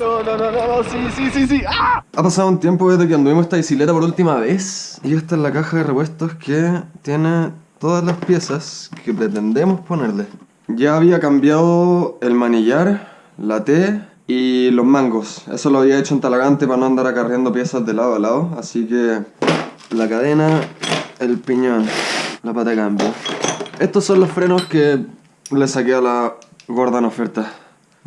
No, no, no, no, sí, sí, sí, sí. ¡Ah! Ha pasado un tiempo desde que anduvimos esta bicicleta por última vez. Y esta es la caja de repuestos que tiene todas las piezas que pretendemos ponerle. Ya había cambiado el manillar, la T y los mangos. Eso lo había hecho en Talagante para no andar acarreando piezas de lado a lado. Así que la cadena, el piñón, la pata de cambio. Estos son los frenos que le saqué a la gorda en oferta.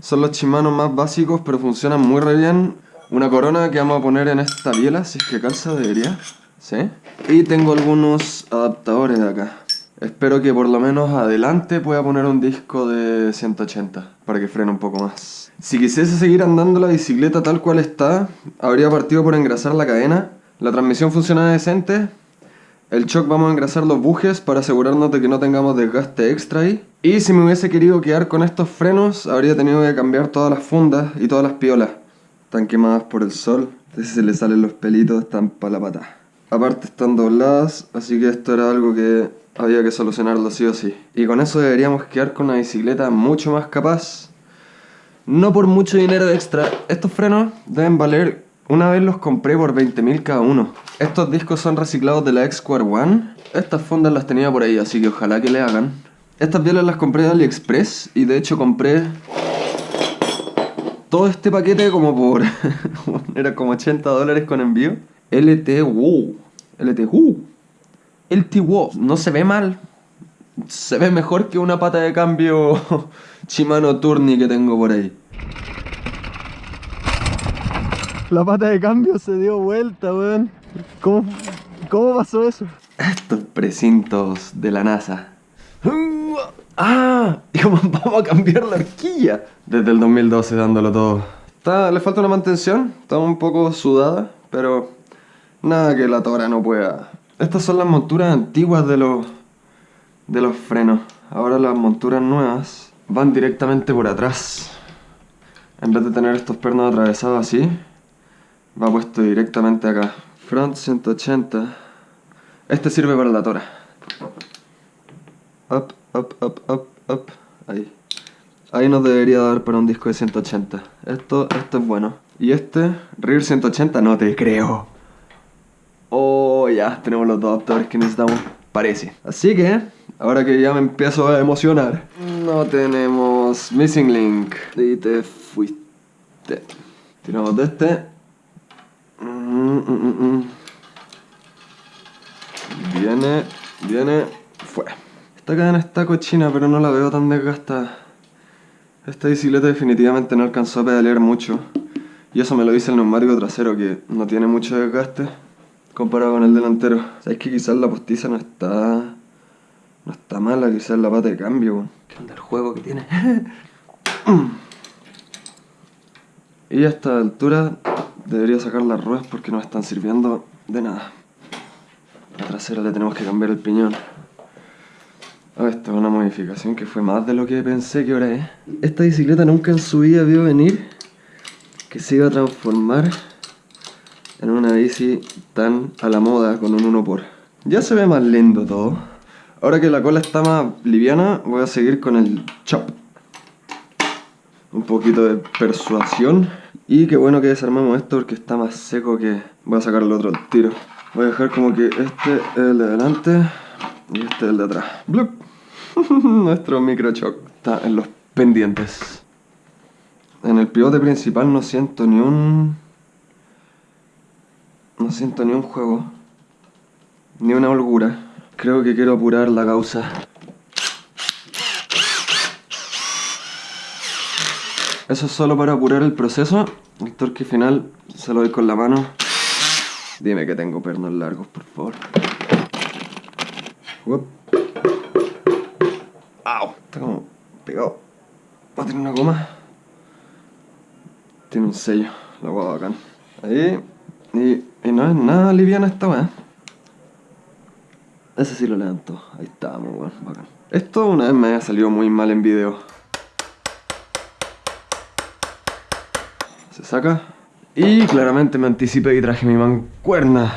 Son los chimanos más básicos, pero funcionan muy bien. Una corona que vamos a poner en esta biela, si es que calza debería. ¿Sí? Y tengo algunos adaptadores de acá. Espero que por lo menos adelante pueda poner un disco de 180 para que frene un poco más. Si quisiese seguir andando la bicicleta tal cual está, habría partido por engrasar la cadena. La transmisión funciona decente, el shock vamos a engrasar los bujes para asegurarnos de que no tengamos desgaste extra ahí. Y si me hubiese querido quedar con estos frenos, habría tenido que cambiar todas las fundas y todas las piolas. Están quemadas por el sol, entonces se le salen los pelitos, están para la pata. Aparte están dobladas, así que esto era algo que había que solucionarlo sí o sí. Y con eso deberíamos quedar con una bicicleta mucho más capaz. No por mucho dinero extra, estos frenos deben valer una vez los compré por 20.000 cada uno. Estos discos son reciclados de la X-Square One. Estas fundas las tenía por ahí, así que ojalá que le hagan. Estas bielas las compré de AliExpress y de hecho compré todo este paquete como por... era como 80 dólares con envío. LT Wow. LT Wow. LT Wow. No se ve mal. Se ve mejor que una pata de cambio Shimano Tourney que tengo por ahí. La pata de cambio se dio vuelta, weón. ¿Cómo, ¿Cómo pasó eso? Estos precintos de la NASA. ¡Ah! Y vamos a cambiar la horquilla. Desde el 2012 dándolo todo. Le falta una mantención, está un poco sudada, pero nada que la tora no pueda. Estas son las monturas antiguas de los, de los frenos. Ahora las monturas nuevas van directamente por atrás. En vez de tener estos pernos atravesados así, va puesto directamente acá. Front 180. Este sirve para la tora. Up, up, up, up, up. Ahí. Ahí nos debería dar para un disco de 180. Esto, esto es bueno. Y este, rear 180, no te creo. Oh, ya, tenemos los dos adaptadores que necesitamos. Parece. Así que, ahora que ya me empiezo a emocionar, no tenemos Missing Link. Y te fuiste. Tiramos de este Mm, mm, mm, viene, viene, fue. Esta cadena está cochina, pero no la veo tan desgastada. Esta bicicleta definitivamente no alcanzó a pedalear mucho. Y eso me lo dice el neumático trasero, que no tiene mucho desgaste comparado con el delantero. Sabes que quizás la postiza no está... No está mala, quizás la pata de cambio, ¿Qué onda el juego que tiene? y a esta altura Debería sacar las ruedas porque no están sirviendo de nada. La trasera le tenemos que cambiar el piñón. Ah, esta es una modificación que fue más de lo que pensé que ahora es. Esta bicicleta nunca en su vida vio venir que se iba a transformar en una bici tan a la moda con un 1 por. Ya se ve más lindo todo. Ahora que la cola está más liviana, voy a seguir con el chop. Un poquito de persuasión. Y qué bueno que desarmamos esto porque está más seco que... Voy a sacar el otro tiro. Voy a dejar como que este es el de adelante y este es el de atrás. ¡Blup! Nuestro microchoc está en los pendientes. En el pivote principal no siento ni un... No siento ni un juego. Ni una holgura. Creo que quiero apurar la causa. Eso es solo para apurar el proceso. El torque final se lo doy con la mano. Dime que tengo pernos largos, por favor. ¡Au! Está como pegado. Va a tener una goma. Tiene un sello, la guapa bacán. Ahí. Y, y, no es nada liviana esta weá. Ese sí lo levanto. Ahí está, muy bueno, bacán. Esto una vez me ha salido muy mal en video. Se saca. Y claramente me anticipé y traje mi mancuerna.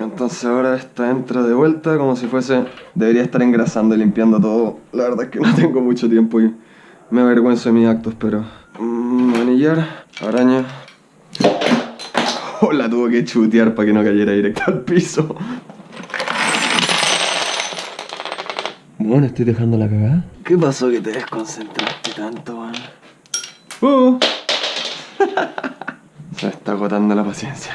Entonces ahora esta entra de vuelta como si fuese... Debería estar engrasando y limpiando todo. La verdad es que no tengo mucho tiempo y Me avergüenzo de mis actos, pero... Mm, manillar, araña... Oh, la tuvo que chutear para que no cayera directo al piso. Bueno, estoy dejando la cagada. ¿Qué pasó que te desconcentraste tanto, man? Uh. Se está agotando la paciencia.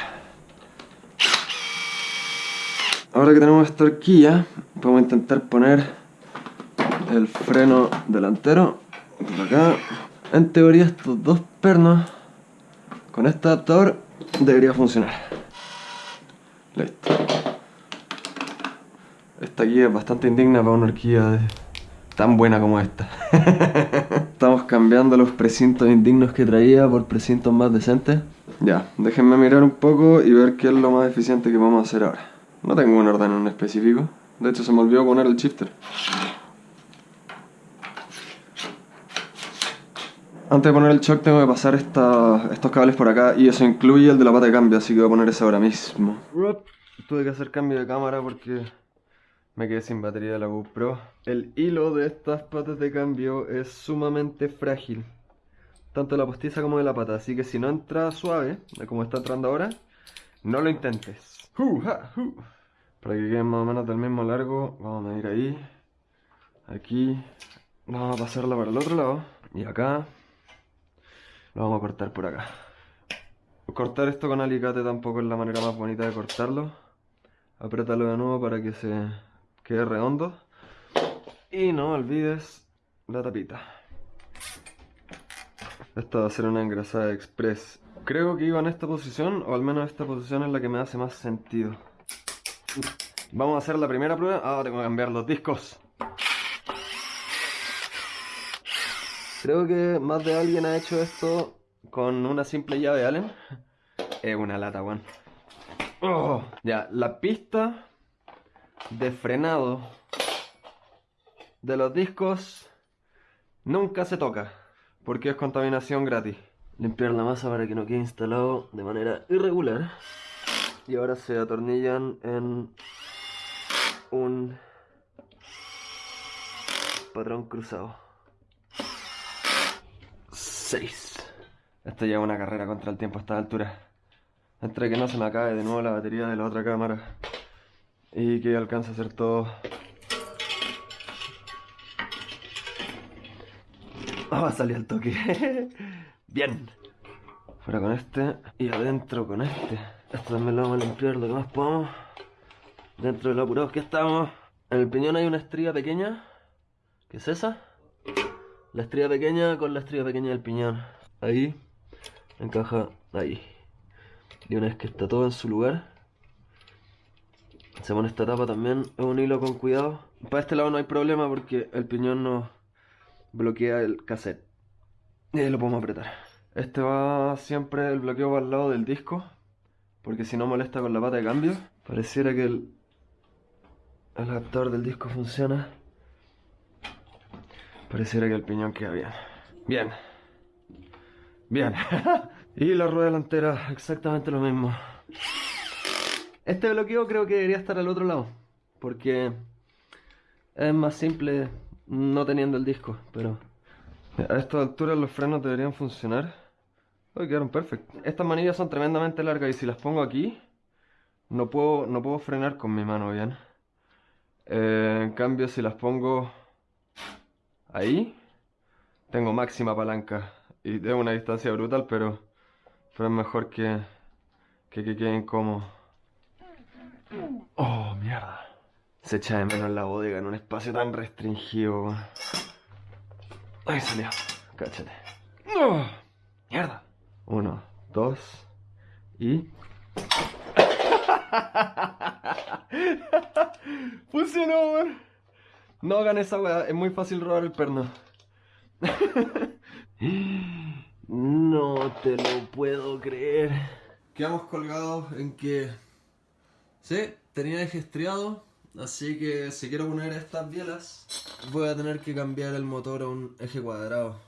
Ahora que tenemos esta horquilla, podemos intentar poner el freno delantero por acá. En teoría estos dos pernos con este adaptador debería funcionar. Listo. Esta guía es bastante indigna para una horquilla tan buena como esta. Estamos cambiando los precintos indignos que traía por precintos más decentes. Ya, déjenme mirar un poco y ver qué es lo más eficiente que vamos a hacer ahora. No tengo un orden en específico. De hecho, se me olvidó poner el shifter. Antes de poner el shock tengo que pasar estos cables por acá y eso incluye el de la pata de cambio, así que voy a poner ese ahora mismo. Tuve que hacer cambio de cámara porque me quedé sin batería de la GoPro. El hilo de estas patas de cambio es sumamente frágil. Tanto de la postiza como de la pata. Así que si no entra suave, como está entrando ahora, no lo intentes. Para que queden más o menos del mismo largo, vamos a medir ahí. Aquí. Vamos a pasarla para el otro lado. Y acá. Lo vamos a cortar por acá. Cortar esto con alicate tampoco es la manera más bonita de cortarlo. Apriétalo de nuevo para que se quede redondo. Y no olvides la tapita. Esta va a ser una engrasada express. Creo que iba en esta posición, o al menos esta posición es la que me hace más sentido. Vamos a hacer la primera prueba. Ah, tengo que cambiar los discos. Creo que más de alguien ha hecho esto con una simple llave Allen. Es una lata, weón. Oh, ya, la pista de frenado de los discos nunca se toca porque es contaminación gratis. Limpiar la masa para que no quede instalado de manera irregular. Y ahora se atornillan en un patrón cruzado. 6. Esto ya es una carrera contra el tiempo a esta altura. Entre que no se me acabe de nuevo la batería de la otra cámara y que alcance a hacer todo. Ah, va a salir al toque. Bien. Fuera con este y adentro con este. Esto también lo vamos a limpiar lo que más podamos. Dentro de lo que estamos. En el piñón hay una estría pequeña. ¿Qué es esa? La estría pequeña con la estría pequeña del piñón. Ahí. Encaja ahí. Y una vez que está todo en su lugar, pone esta tapa también, es un hilo con cuidado. Para este lado no hay problema porque el piñón no bloquea el cassette. Y ahí lo podemos apretar. Este va siempre el bloqueo va al lado del disco, porque si no molesta con la pata de cambio. Pareciera que el, el adaptador del disco funciona. Pareciera que el piñón queda bien. Bien. Bien. y la rueda delantera, exactamente lo mismo. Este bloqueo creo que debería estar al otro lado. Porque es más simple no teniendo el disco. Pero a esta altura los frenos deberían funcionar. Uy, quedaron perfectos. Estas manillas son tremendamente largas y si las pongo aquí, no puedo, no puedo frenar con mi mano bien. Eh, en cambio, si las pongo ahí, tengo máxima palanca. Y tengo una distancia brutal, pero, pero es mejor que, que, que queden cómodos. Oh, mierda. Se echa de menos la bodega en un espacio tan restringido. Ahí salió. Cáchate. Oh, mierda. Uno, dos y... Funcionó, man. No hagan esa es muy fácil robar el perno. no te lo puedo creer. Quedamos colgados en que Sí, tenía eje estriado, así que si quiero poner estas bielas voy a tener que cambiar el motor a un eje cuadrado.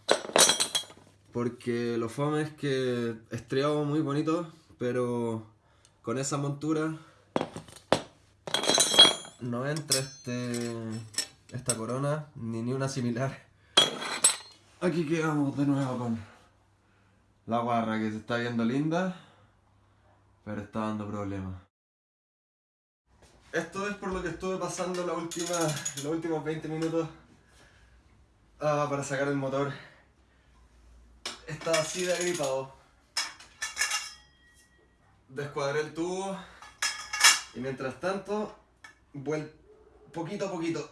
Porque lo fome es que estriado muy bonito, pero con esa montura no entra este esta corona ni ni una similar. Aquí quedamos de nuevo con la guarra que se está viendo linda, pero está dando problemas. Esto es por lo que estuve pasando los últimos 20 minutos ah, para sacar el motor. Está así de agripado. Descuadré el tubo y mientras tanto, vuel poquito a poquito.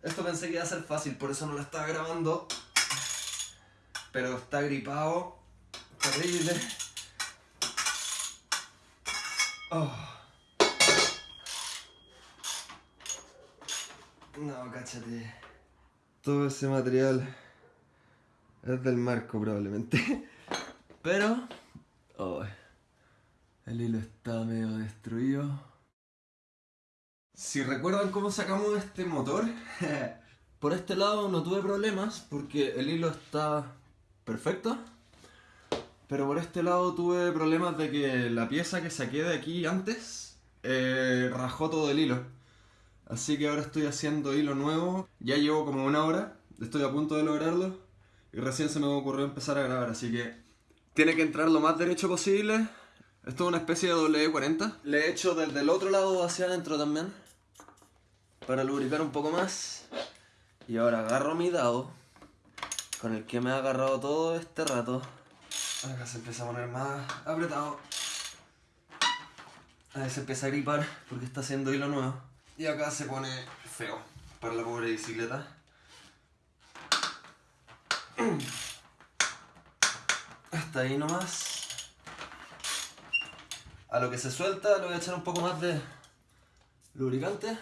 Esto pensé que iba a ser fácil, por eso no lo estaba grabando. Pero está gripado. Terrible. Oh. No, cáchate. Todo ese material es del marco probablemente. Pero... Oh, el hilo está medio destruido. Si recuerdan cómo sacamos este motor, por este lado no tuve problemas porque el hilo está perfecto. Pero por este lado tuve problemas de que la pieza que saqué de aquí antes eh, rajó todo el hilo. Así que ahora estoy haciendo hilo nuevo. Ya llevo como una hora, estoy a punto de lograrlo. Y recién se me ocurrió empezar a grabar, así que tiene que entrar lo más derecho posible. Esto es una especie de W40. Le he hecho desde el otro lado hacia adentro también. Para lubricar un poco más. Y ahora agarro mi dado. Con el que me ha agarrado todo este rato. Acá se empieza a poner más apretado. Ahí se empieza a gripar porque está haciendo hilo nuevo. Y acá se pone feo para la pobre bicicleta. Hasta ahí nomás. A lo que se suelta le voy a echar un poco más de lubricante.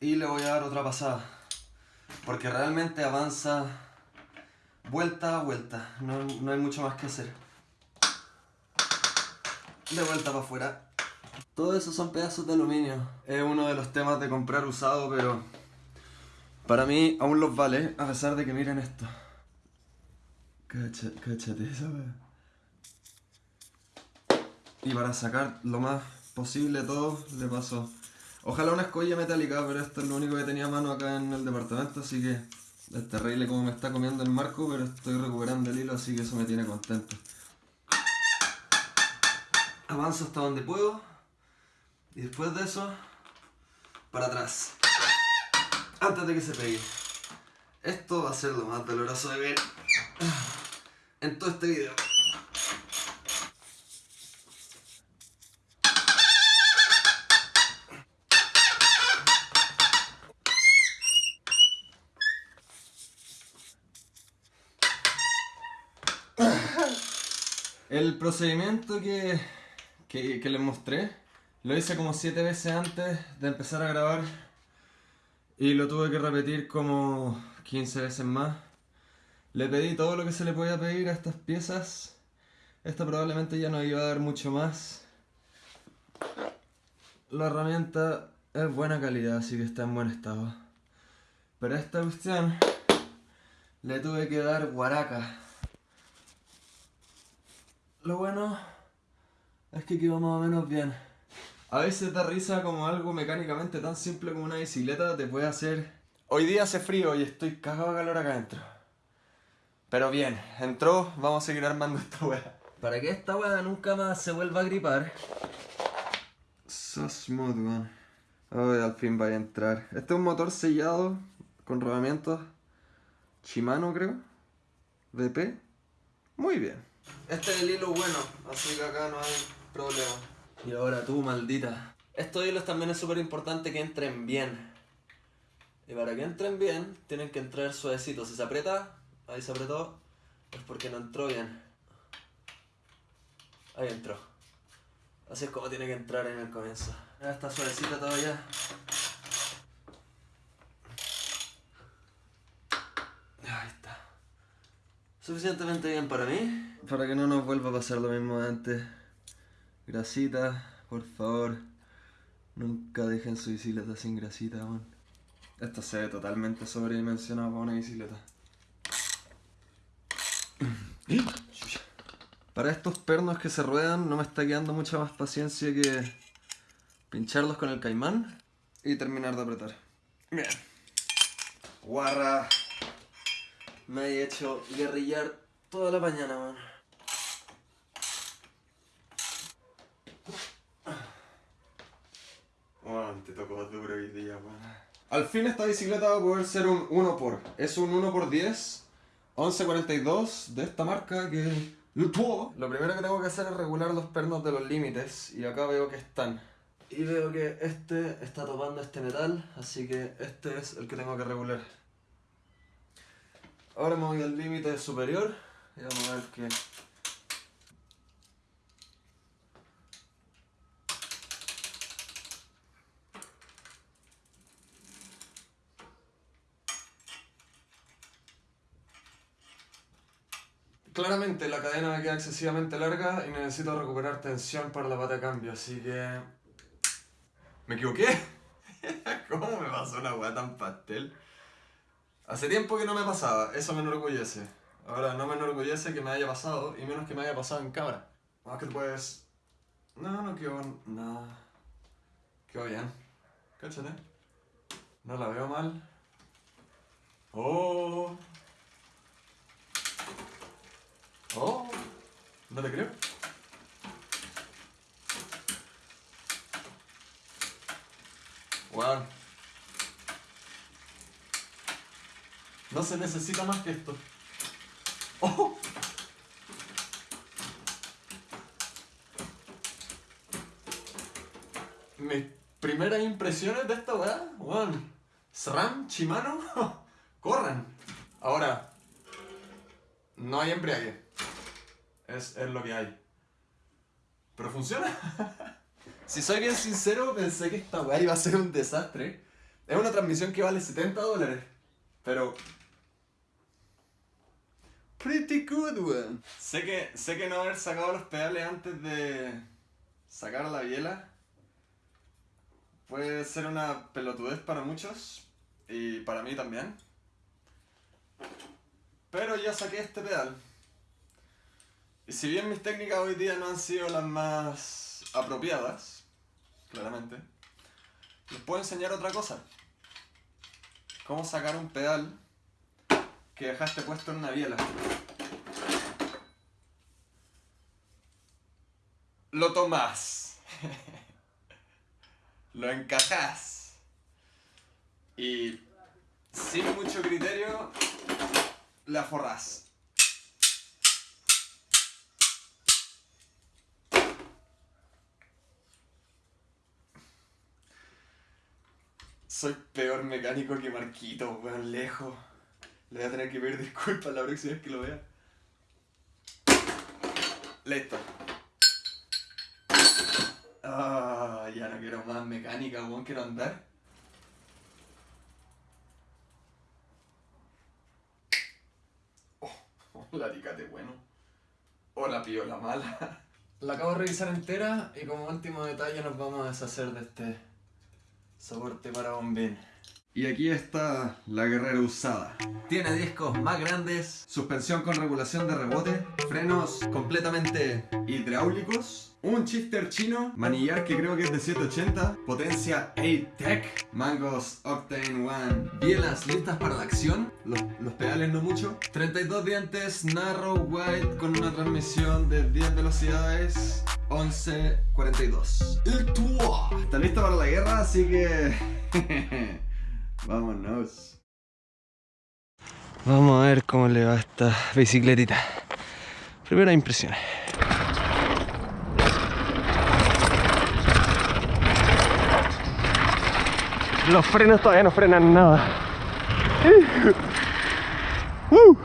Y le voy a dar otra pasada. Porque realmente avanza vuelta a vuelta. No, no hay mucho más que hacer. De vuelta para afuera. Todo eso son pedazos de aluminio. Es uno de los temas de comprar usado, pero para mí aún los vale, a pesar de que miren esto. Cáchate esa y para sacar lo más posible todo, le paso ojalá una escolla metálica, pero esto es lo único que tenía a mano acá en el departamento, así que es terrible como me está comiendo el marco, pero estoy recuperando el hilo, así que eso me tiene contento. Avanzo hasta donde puedo y después de eso, para atrás, antes de que se pegue. Esto va a ser lo más doloroso de ver en todo este video. El procedimiento que, que, les mostré lo hice como 7 veces antes de empezar a grabar y lo tuve que repetir como 15 veces más. Le pedí todo lo que se le podía pedir a estas piezas. Esta probablemente ya no iba a dar mucho más. La herramienta es buena calidad, así que está en buen estado. Pero a esta cuestión le tuve que dar guaraca. Lo bueno es que quedó más o menos bien. A veces da risa como algo mecánicamente tan simple como una bicicleta te puede hacer... Hoy día hace frío y estoy cagado de calor acá adentro. Pero bien, entró, vamos a seguir armando esta wea. Para que esta wea nunca más se vuelva a gripar. So smooth, man. al fin va a entrar. Este es un motor sellado con rodamientos Shimano, creo. VP. Muy bien. Este es el hilo bueno, así que acá no hay problema. Y ahora tú, maldita. Estos hilos también es súper importante que entren bien. Y para que entren bien, tienen que entrar suavecitos. Si se aprieta, ahí se apretó, es porque no entró bien. Ahí entró. Así es como tiene que entrar en el comienzo. Ya está suavecita todavía. Ahí está. Suficientemente bien para mí para que no nos vuelva a pasar lo mismo de antes. Grasita, por favor. Nunca dejen su bicicleta sin grasita, man. Esto se ve totalmente sobredimensionado para una bicicleta. Para estos pernos que se ruedan no me está quedando mucha más paciencia que pincharlos con el caimán y terminar de apretar. Bien. Guarra. Me he hecho guerrillar toda la mañana, man. Bueno, te tocó duro hoy día, man. Al fin esta bicicleta va a poder ser un 1 por. Es un 1 por 10 1142 de esta marca que... Lo primero que tengo que hacer es regular los pernos de los límites y acá veo que están. Y veo que este está topando este metal, así que este es el que tengo que regular. Ahora me voy al límite superior y vamos a ver qué... Claramente la cadena me queda excesivamente larga y necesito recuperar tensión para la pata de cambio, así que... ¿Me equivoqué? ¿Cómo me pasó una weá tan pastel? Hace tiempo que no me pasaba, eso me enorgullece. Ahora no me enorgullece que me haya pasado y menos que me haya pasado en cámara. Más que pues... No, no quedó... No... Quedó bien. Cáchate. No la veo mal. Oh... Oh, no te creo. Wow. No se necesita más que esto. Oh. Mis primeras impresiones de esta weá, weón. SRAM, Shimano, corran. Ahora, no hay embriague es, lo que hay. Pero funciona. si soy bien sincero, pensé que esta weá iba a ser un desastre. Es una transmisión que vale 70 dólares. Pero... Pretty good, weón. Sé que, sé que no haber sacado los pedales antes de sacar la biela puede ser una pelotudez para muchos y para mí también. Pero ya saqué este pedal. Y si bien mis técnicas hoy día no han sido las más apropiadas, claramente, les puedo enseñar otra cosa. Cómo sacar un pedal que dejaste puesto en una biela. Lo tomás. Lo encajás. Y sin mucho criterio, la forrás. Soy peor mecánico que Marquito, weón, lejos. Le voy a tener que pedir disculpas la próxima vez que lo vea. Listo. Ah, ya no quiero más mecánica, weón, quiero andar. Oh, la ticate bueno. O la piola mala. La acabo de revisar entera y como último detalle nos vamos a deshacer de este Soporte para bombín. Y aquí está la guerrera usada. Tiene discos más grandes, suspensión con regulación de rebote, frenos completamente hidráulicos, un shifter chino, manillar que creo que es de 780, potencia A-Tech, mangos Octane One, bielas listas para la acción, los, los, pedales no mucho, 32 dientes, narrow wide con una transmisión de 10 velocidades, 11.42. El Tua está listo para la guerra, así que... Vámonos. Vamos a ver cómo le va a esta bicicletita. Primera impresión. Los frenos todavía no frenan nada. Uh.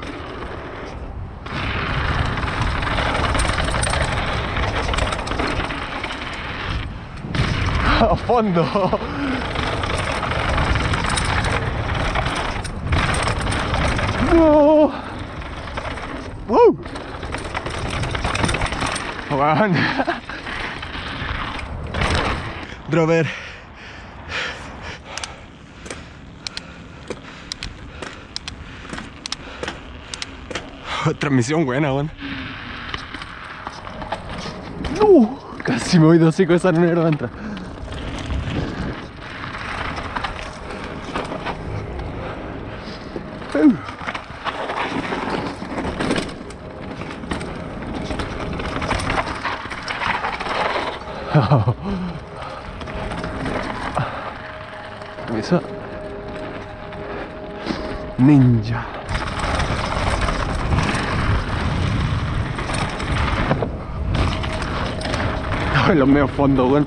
A fondo. No. Wow. Drover. Transmisión buena, weón. No, casi me voy de hocico esa no era entrar. Eso. Ninja. Los medios fondos, weón.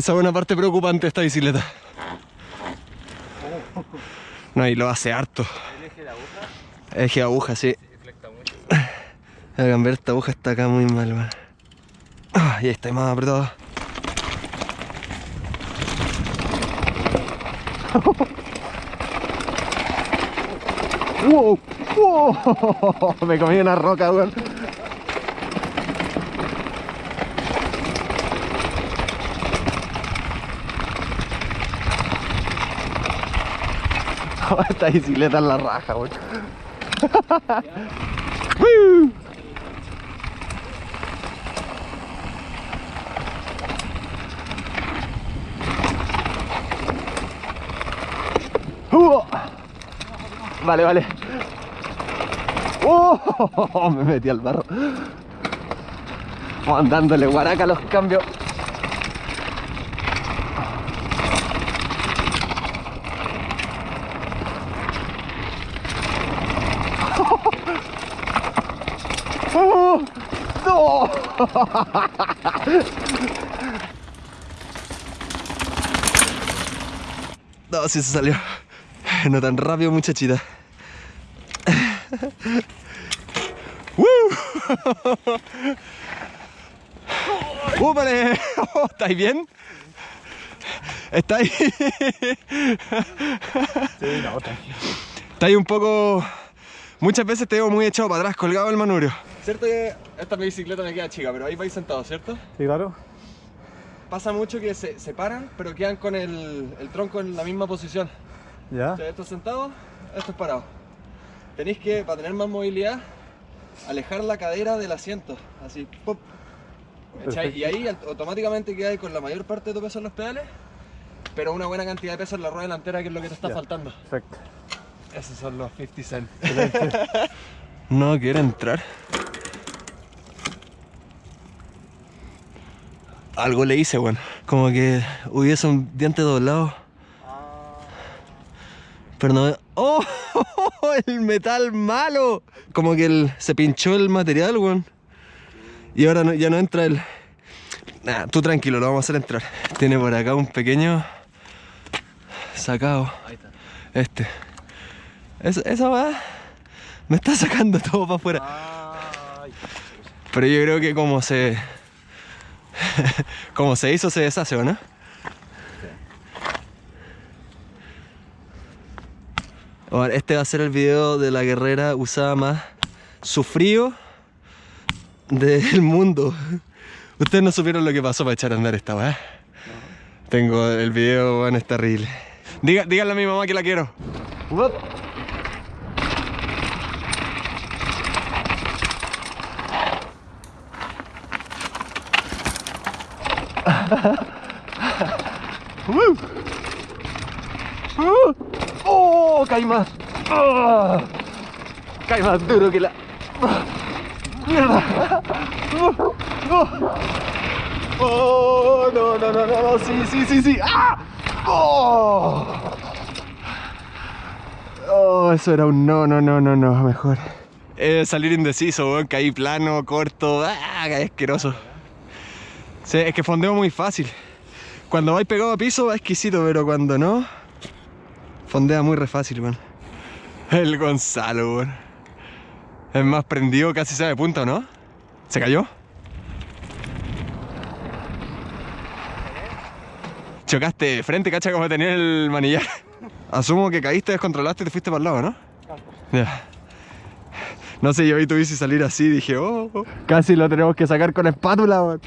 Esa es una parte preocupante esta bicicleta. No, y lo hace harto. ¿El eje de aguja? Eje de aguja, sí. Ver, esta aguja está acá muy mal, man. Y ahí está más apretado. ¡Wow! ¡Wow! Me comí una roca, weón. Esta bicicleta es la raja, weón. ¡Uh! Vale, vale. ¡Oh! Me metí al barro. Vamos dándole guaraca los cambios. ¡Oh! ¡No! Sí se salió. No tan rápido, muchachita. ¡Woo! ¡Úpale! Oh, ¿Estáis bien? ¿Estáis? Sí, no, tranquilo. Estáis un poco... Muchas veces te veo muy echado para atrás, colgado del manubrio. Cierto que esta bicicleta me queda chica, pero ahí vais sentados, ¿cierto? Sí, claro. Pasa mucho que se, se paran, pero quedan con el, el tronco en la misma posición. ¿Ya? O sea, esto es sentado, esto es parado. Tenéis que, para tener más movilidad, alejar la cadera del asiento. Así, pop. Y ahí aut- automáticamente quedas con la mayor parte de tu peso en los pedales, pero una buena cantidad de peso en la rueda delantera, que es lo que te está Ya. faltando. Perfecto. Esos son los 50 cent. no quiere entrar. Algo le hice, weón. Como que hubiese un diente doblado. Pero no. ¡Oh! ¡El metal malo! Como que el- se pinchó el material, weón. Y ahora no- ya no entra el. Nah, tú tranquilo, lo vamos a hacer entrar. Tiene por acá un pequeño. Sacado. Ahí está. Este. Esa, esa va. Me está sacando todo para afuera. Pero yo creo que como se. como se hizo, se deshace, ¿o no? Ahora, este va a ser el video de la guerrera usada más sufrido del mundo. Ustedes no supieron lo que pasó para echar a andar esta weá. Tengo el video, weón, es terrible. Diga, díganle a mi mamá que la quiero. ¡Oh! Caí más. ¡Ah! Caí más duro que la. ¡Mierda! ¡Oh! ¡Oh! ¡Oh! No, no, no, no, no, sí, sí, sí, sí. ¡Ah! ¡Oh! Oh, eso era un no, no, no, no, no, mejor. Eh, salir indeciso, weón, caí plano, corto, ¡ah! Caí asqueroso. Sí, es que fondeo muy fácil. Cuando vais pegado a piso va exquisito, pero cuando no, fondea muy re fácil, weón. El Gonzalo, weón. Es más prendido, casi sabe punta, ¿o no? ¿Se cayó? Chocaste de frente, cacha, como tenía el manillar. Asumo que caíste, descontrolaste y te fuiste para el lado, ¿no? Ya. No sé, yo vi tu salir así dije, oh, oh. casi lo tenemos que sacar con espátula, weón.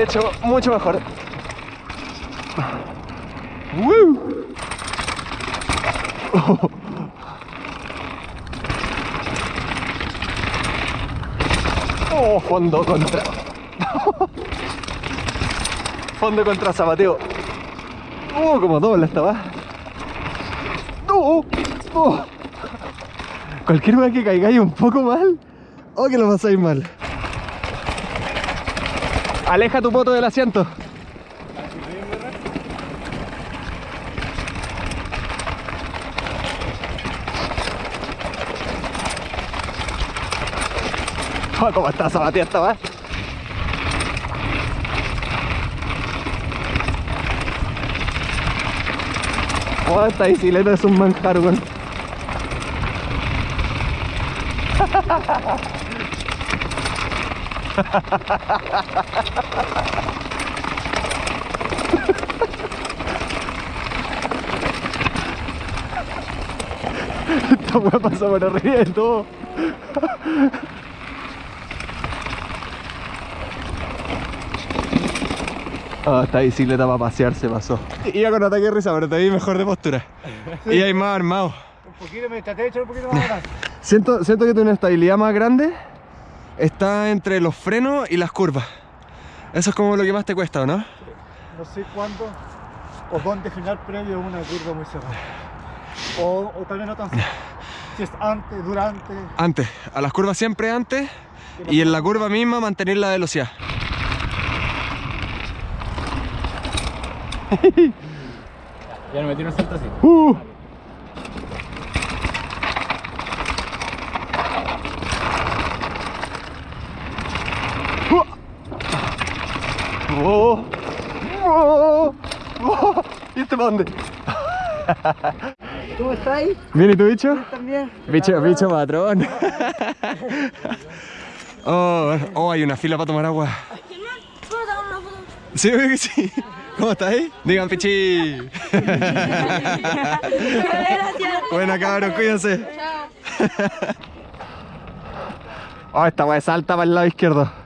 De hecho, mucho mejor. ¡Woo! Oh, fondo contra. fondo contra zapateo. Oh, como doble esta va. Oh, oh. Cualquier vez que caigáis un poco mal, oh que lo pasáis mal. Aleja tu moto del asiento. Oh, ¿Cómo está Sabatía esta? Oh, esta bicicleta es un manjar, weón. Esta weá pasa por arriba de todo. Ah, esta bicicleta para pasear se pasó. Iba con ataque de risa, pero te vi mejor de postura. Y hay más armado. Un poquito, me traté de echar un poquito más atrás. Siento, siento que tiene una estabilidad más grande. Está entre los frenos y las curvas. Eso es como lo que más te cuesta, ¿o no? No sé cuándo o dónde final previo a una curva muy cerrada. O, o tal vez no tan cerrada. Si es antes, durante. Antes, a las curvas siempre antes. Y en la curva misma mantener la velocidad. Ya no metí un salto así. Uh. ¿Y este para dónde? ¿Cómo estáis? ¿Bien y tu bicho? También. Bicho, bicho patrón. Oh, oh, hay una fila para tomar agua. Sí, sí. ¿Cómo estáis? Digan, pichi. Buena, cabrón, cuídense. Chao. Oh, esta weá salta para el lado izquierdo.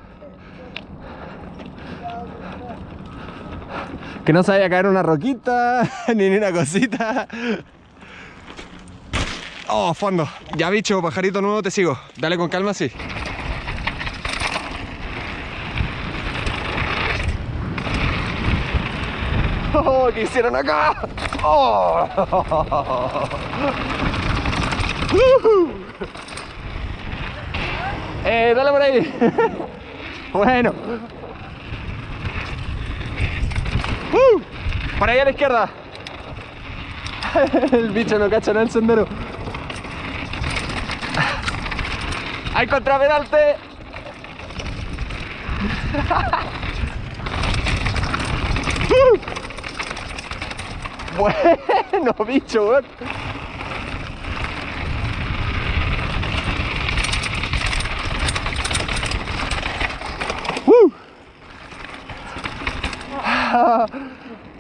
Que no se vaya a caer una roquita, ni una cosita. Oh, fondo. Ya bicho, pajarito nuevo, te sigo. Dale con calma, sí. Oh, ¿qué hicieron acá? Oh. Ujú. Eh, dale por ahí. bueno. Uh, por ahí a la izquierda. el bicho no cacha nada el sendero. ¡Hay contraperalte! Uh. bueno, bicho, weón.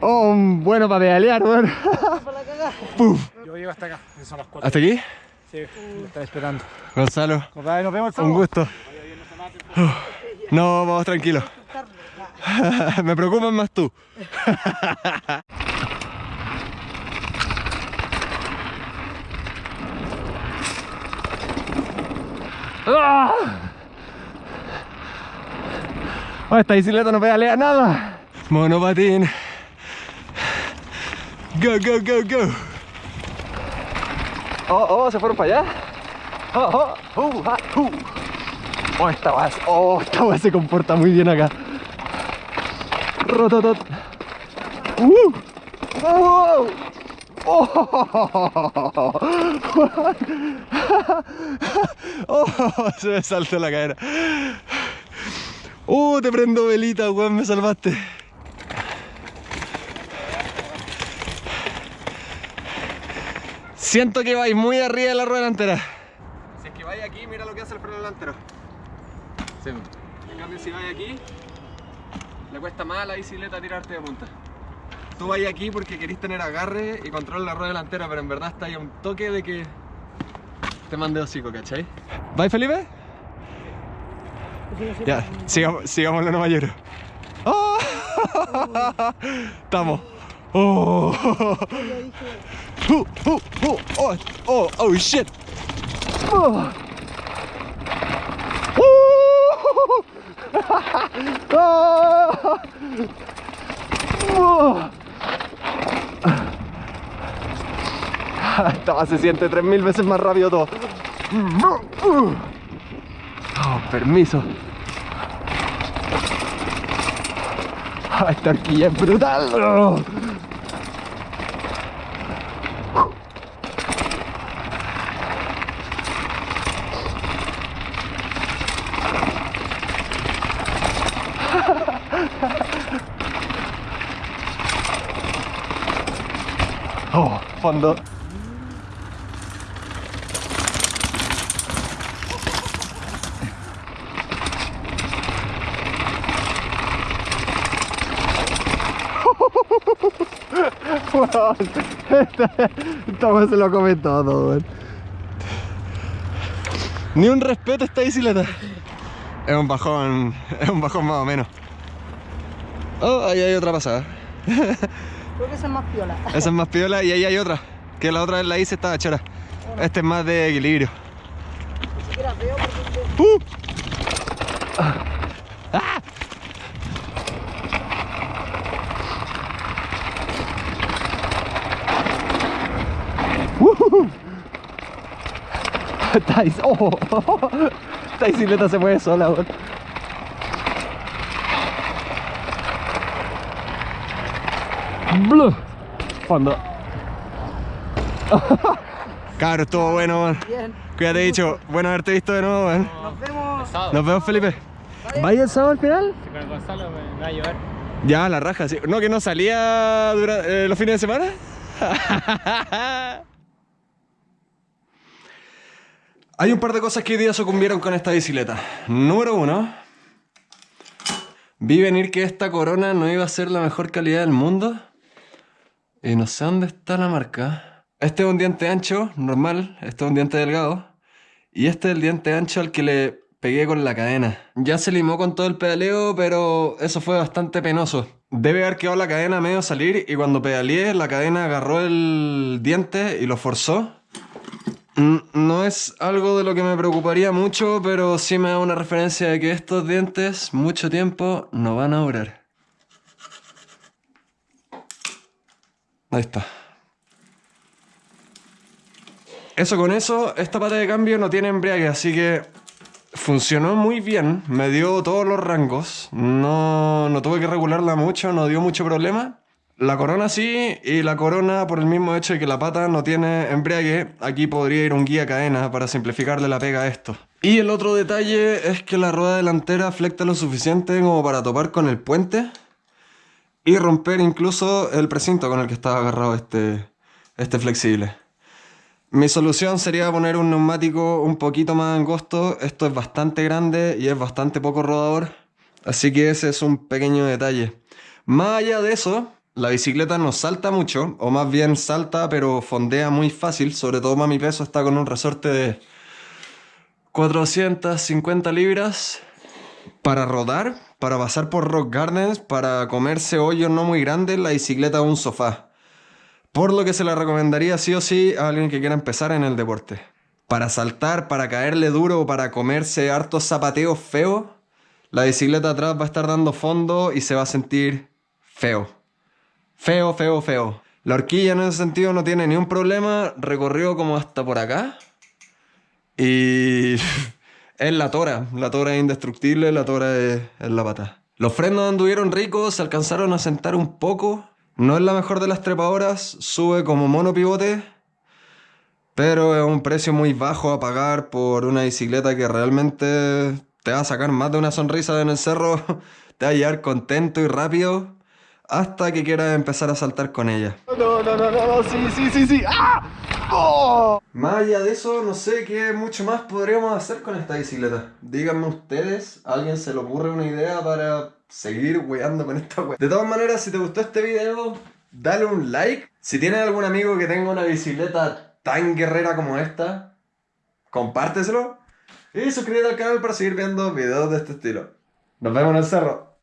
Oh, bueno para pedalear, weón. Puf. Yo llego hasta acá, son las cuatro. ¿Hasta aquí? Sí, me está esperando. Gonzalo, Compadre, nos vemos el un gusto. No, vamos tranquilos. Me preocupas más tú. ¡Ah! Oh, esta bicicleta no pedalea nada. Monopatín. Go, go, go, go. Oh, oh, se fueron para allá. Oh, oh, uh, ah, uh. Oh, esta weá, oh, esta weá se comporta muy bien acá. Rototot. Uh. Oh. Oh. Oh, se me saltó la cadera. Oh, te prendo velita, weón, me salvaste. Siento que vais muy arriba de la rueda delantera. Si es que vais aquí, mira lo que hace el freno delantero. Sí. En cambio, si vais aquí, le cuesta más a la bicicleta tirarte de punta. Tú vais aquí porque querís tener agarre y control la rueda delantera, pero en verdad está ahí a un toque de que te mande hocico, ¿cachai? ¿Vais, Felipe? Ya, sigamos, sigamos lo no mayor. ¡Oh! Estamos. Oh. Oh, oh, oh, shit. Oh. Oh. Se siente 3000 veces más rápido todo. Oh, permiso. Esta horquilla es brutal. Oh. Fondo. Weón, esta, esta weá se lo come todo. Ni un respeto esta bicicleta. Es un bajón, es un bajón más o menos. Oh, ahí hay otra pasada. Esa es más piola. Esa es más piola y ahí hay otra. Que la otra vez la hice estaba chora. Este es más de equilibrio. Ni siquiera veo porque ¡Uh! ¡Ah! ¡Ujú! Esta bici- ¡Oh! Esta bicicleta se mueve sola, weón. Blu. Fondo. Cabro, estuvo bueno, weón. bien. Cuídate, dicho. Bueno haberte visto de nuevo, weón. Nos vemos. Nos vemos, Felipe. ¿Vaya el sábado al final? Con el Gonzalo me, va a llevar. Ya, la raja, sí. ¿No que no salía eh, los fines de semana? Hay un par de cosas que hoy día sucumbieron con esta bicicleta. Número uno, vi venir que esta corona no iba a ser la mejor calidad del mundo. Y no sé dónde está la marca. Este es un diente ancho, normal. Este es un diente delgado. Y este es el diente ancho al que le pegué con la cadena. Ya se limó con todo el pedaleo, pero eso fue bastante penoso. Debe haber quedado la cadena medio salir y cuando pedaleé la cadena agarró el diente y lo forzó. Mm, No es algo de lo que me preocuparía mucho, pero sí me da una referencia de que estos dientes mucho tiempo no van a durar. Ahí está. Eso con eso, esta pata de cambio no tiene embriague, así que funcionó muy bien, me dio todos los rangos, no, no tuve que regularla mucho, no dio mucho problema. La corona sí, y la corona por el mismo hecho de que la pata no tiene embriague, aquí podría ir un guía cadena para simplificarle la pega a esto. Y el otro detalle es que la rueda delantera flecta lo suficiente como para topar con el puente y romper incluso el precinto con el que estaba agarrado este, este flexible. Mi solución sería poner un neumático un poquito más angosto. Esto es bastante grande y es bastante poco rodador. Así que ese es un pequeño detalle. Más allá de eso, la bicicleta no salta mucho, o más bien salta pero fondea muy fácil. Sobre todo para mi peso está con un resorte de 450 libras para rodar, para pasar por rock gardens, para comerse hoyos no muy grandes, la bicicleta es un sofá. Por lo que se la recomendaría sí o sí a alguien que quiera empezar en el deporte. Para saltar, para caerle duro o para comerse hartos zapateos feos, la bicicleta atrás va a estar dando fondo y se va a sentir feo. Feo, feo, feo. La horquilla en ese sentido no tiene ni un problema, recorrió como hasta por acá. Y es la tora, la tora es indestructible, la tora es, la pata. Los frenos anduvieron ricos, se alcanzaron a sentar un poco. No es la mejor de las trepadoras, sube como monopivote, pero es un precio muy bajo a pagar por una bicicleta que realmente te va a sacar más de una sonrisa en el cerro, te va a llevar contento y rápido hasta que quieras empezar a saltar con ella. No, no, no, no, no, sí, sí, sí, sí. ¡Ah! ¡Oh! Más allá de eso, no sé qué mucho más podríamos hacer con esta bicicleta. Díganme ustedes, ¿a alguien se le ocurre una idea para seguir weando con esta wea? De todas maneras, si te gustó este video, dale un like. Si tienes algún amigo que tenga una bicicleta tan guerrera como esta, compárteselo. Y suscríbete al canal para seguir viendo videos de este estilo. Nos vemos en el cerro.